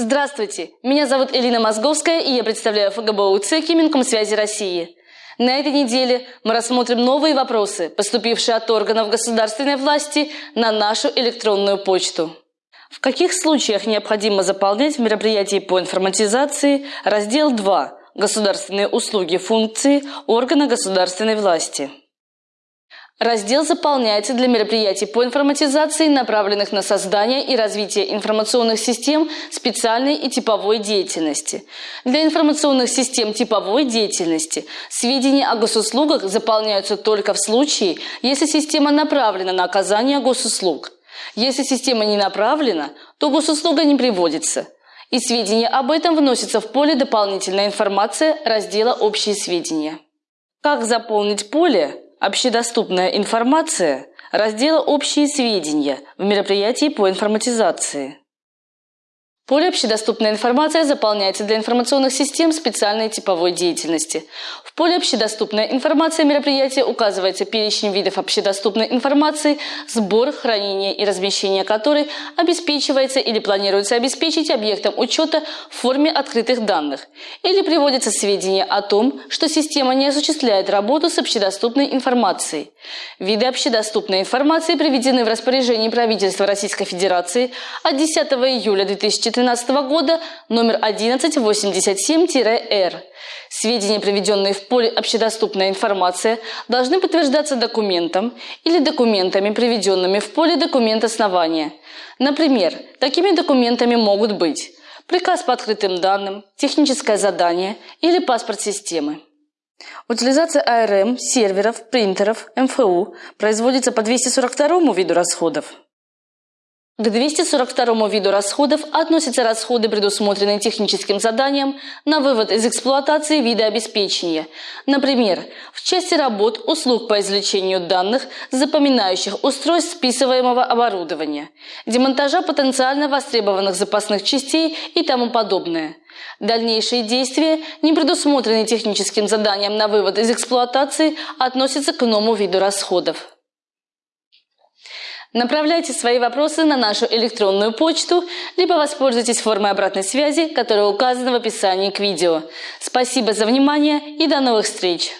Здравствуйте, меня зовут Элина Мозговская, и я представляю ФГБУ ЦЕКИ Минкомсвязи России. На этой неделе мы рассмотрим новые вопросы, поступившие от органов государственной власти на нашу электронную почту. В каких случаях необходимо заполнять в мероприятии по информатизации раздел 2 «Государственные услуги функции органа государственной власти»? Раздел заполняется для мероприятий по информатизации, направленных на создание и развитие информационных систем специальной и типовой деятельности. Для информационных систем типовой деятельности сведения о госуслугах заполняются только в случае, если система направлена на оказание госуслуг. Если система не направлена, то госуслуга не приводится. И сведения об этом вносятся в поле «Дополнительная информация» раздела «Общие сведения». Как заполнить поле Общедоступная информация раздела «Общие сведения» в мероприятии по информатизации. Поле «Общедоступная информация» заполняется для информационных систем специальной типовой деятельности. В поле «Общедоступная информация» мероприятия указывается перечень видов общедоступной информации, сбор, хранение и размещение которой обеспечивается или планируется обеспечить объектом учета в форме открытых данных, или приводятся сведения о том, что система не осуществляет работу с общедоступной информацией. Виды общедоступной информации приведены в распоряжении правительства Российской Федерации от 10 июля 2013 2013 года номер 1187-Р. Сведения, приведенные в поле «Общедоступная информация», должны подтверждаться документом или документами, приведенными в поле «Документ основания». Например, такими документами могут быть приказ по открытым данным, техническое задание или паспорт системы. Утилизация АРМ, серверов, принтеров, МФУ производится по 242 виду расходов. К 242 виду расходов относятся расходы, предусмотренные техническим заданием на вывод из эксплуатации вида обеспечения. Например, в части работ услуг по извлечению данных запоминающих устройств списываемого оборудования, демонтажа потенциально востребованных запасных частей и тому подобное. Дальнейшие действия, не предусмотренные техническим заданием на вывод из эксплуатации, относятся к иному виду расходов. Направляйте свои вопросы на нашу электронную почту, либо воспользуйтесь формой обратной связи, которая указана в описании к видео. Спасибо за внимание и до новых встреч!